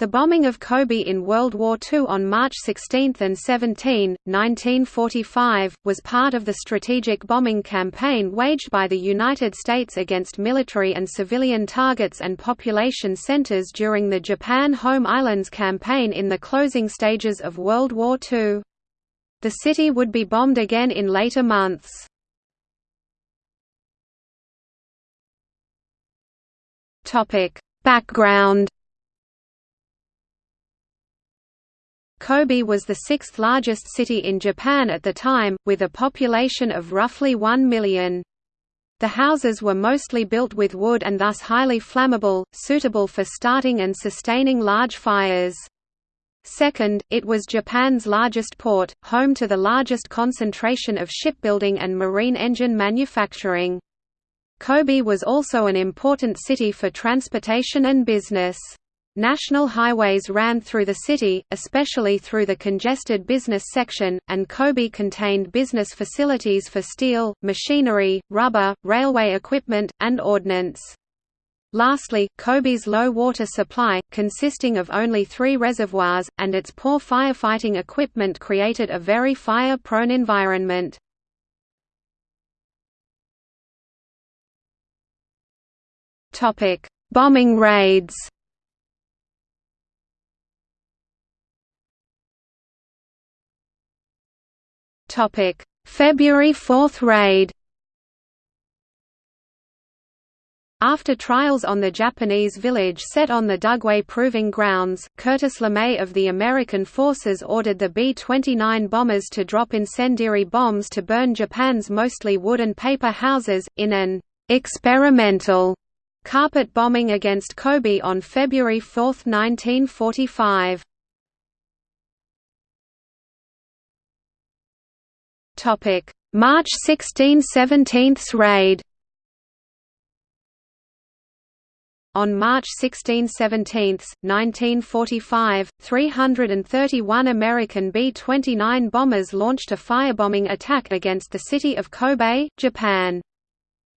The bombing of Kobe in World War II on March 16 and 17, 1945, was part of the strategic bombing campaign waged by the United States against military and civilian targets and population centers during the Japan Home Islands campaign in the closing stages of World War II. The city would be bombed again in later months. Background Kobe was the sixth largest city in Japan at the time, with a population of roughly 1 million. The houses were mostly built with wood and thus highly flammable, suitable for starting and sustaining large fires. Second, it was Japan's largest port, home to the largest concentration of shipbuilding and marine engine manufacturing. Kobe was also an important city for transportation and business. National highways ran through the city, especially through the congested business section, and Kobe contained business facilities for steel, machinery, rubber, railway equipment, and ordnance. Lastly, Kobe's low water supply, consisting of only three reservoirs, and its poor firefighting equipment created a very fire-prone environment. Bombing raids Topic: February 4th raid. After trials on the Japanese village set on the Dugway Proving Grounds, Curtis LeMay of the American forces ordered the B-29 bombers to drop incendiary bombs to burn Japan's mostly wood and paper houses, in an «experimental» carpet bombing against Kobe on February 4, 1945. Topic: March 16 17 raid. On March 16 17, 1945, 331 American B-29 bombers launched a firebombing attack against the city of Kobe, Japan.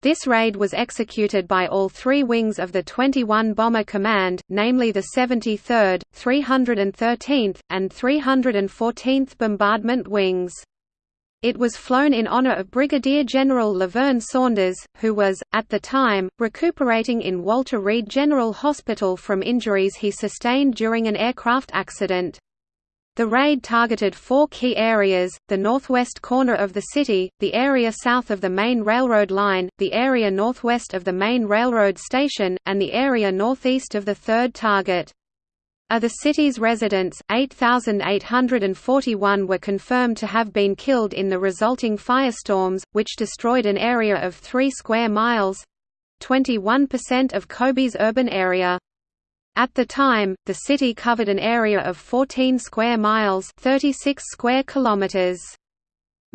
This raid was executed by all three wings of the 21 Bomber Command, namely the 73rd, 313th, and 314th Bombardment Wings. It was flown in honor of Brigadier General Laverne Saunders, who was, at the time, recuperating in Walter Reed General Hospital from injuries he sustained during an aircraft accident. The raid targeted four key areas, the northwest corner of the city, the area south of the main railroad line, the area northwest of the main railroad station, and the area northeast of the third target. Of the city's residents, 8,841 were confirmed to have been killed in the resulting firestorms, which destroyed an area of 3 square miles—21% of Kobe's urban area. At the time, the city covered an area of 14 square miles 36 square kilometers.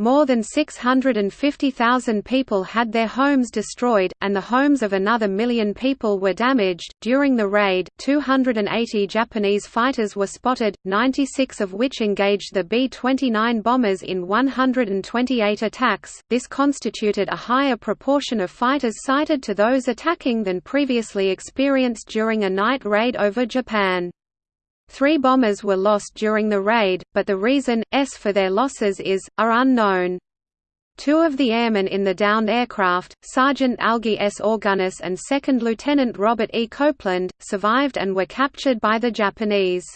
More than 650,000 people had their homes destroyed, and the homes of another million people were damaged. During the raid, 280 Japanese fighters were spotted, 96 of which engaged the B 29 bombers in 128 attacks. This constituted a higher proportion of fighters sighted to those attacking than previously experienced during a night raid over Japan. Three bombers were lost during the raid, but the reason, s for their losses is, are unknown. Two of the airmen in the downed aircraft, Sergeant Algy S. Augunas and Second Lieutenant Robert E. Copeland, survived and were captured by the Japanese.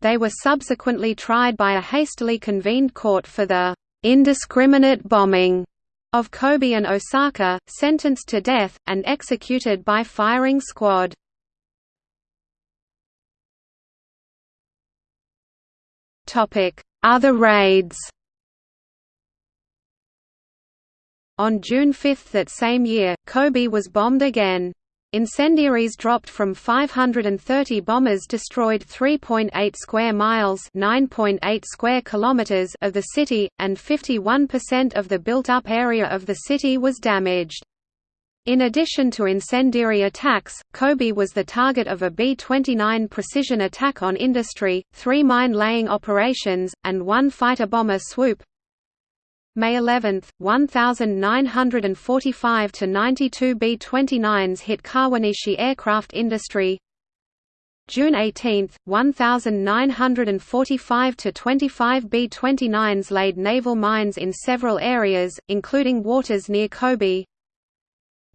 They were subsequently tried by a hastily convened court for the indiscriminate bombing of Kobe and Osaka, sentenced to death, and executed by firing squad. Other raids On June 5 that same year, Kobe was bombed again. Incendiaries dropped from 530 bombers destroyed 3.8 square miles (9.8 square kilometers) of the city, and 51% of the built-up area of the city was damaged. In addition to incendiary attacks, Kobe was the target of a B-29 precision attack on industry, three mine-laying operations, and one fighter-bomber swoop. May 11, 1,945 to 92 B-29s hit Kawanishi aircraft industry. June 18, 1945 to 25 B-29s laid naval mines in several areas, including waters near Kobe.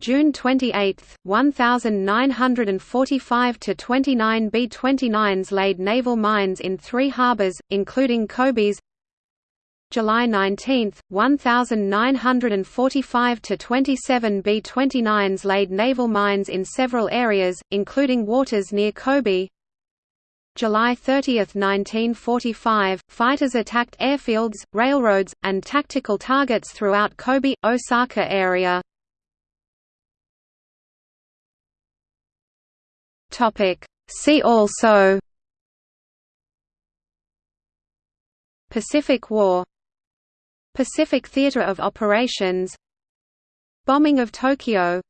June 28, 1945 to 29 B-29s laid naval mines in three harbors, including Kobe's. July 19, 1945 to 27 B-29s laid naval mines in several areas, including waters near Kobe. July 30, 1945, fighters attacked airfields, railroads, and tactical targets throughout Kobe, Osaka area. See also Pacific War Pacific Theater of Operations Bombing of Tokyo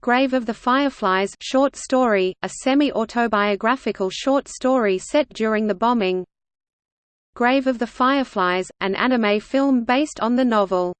Grave of the Fireflies short story, a semi-autobiographical short story set during the bombing. Grave of the Fireflies, an anime film based on the novel